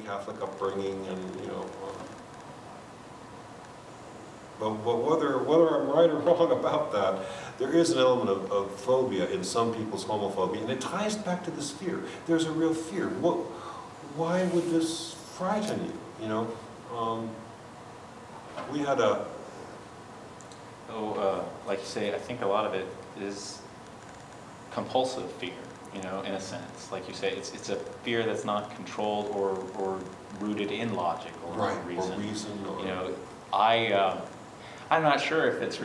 Catholic upbringing and, you know, um, but, but whether, whether I'm right or wrong about that, there is an element of, of phobia in some people's homophobia, and it ties back to this fear. There's a real fear. What, why would this frighten you, you know? Um, we had a, Oh, uh, like you say, I think a lot of it is compulsive fear, you know, in a sense. Like you say, it's, it's a fear that's not controlled or, or rooted in logic or right, reason. or reason, or... You know, I, uh, I'm not sure if it's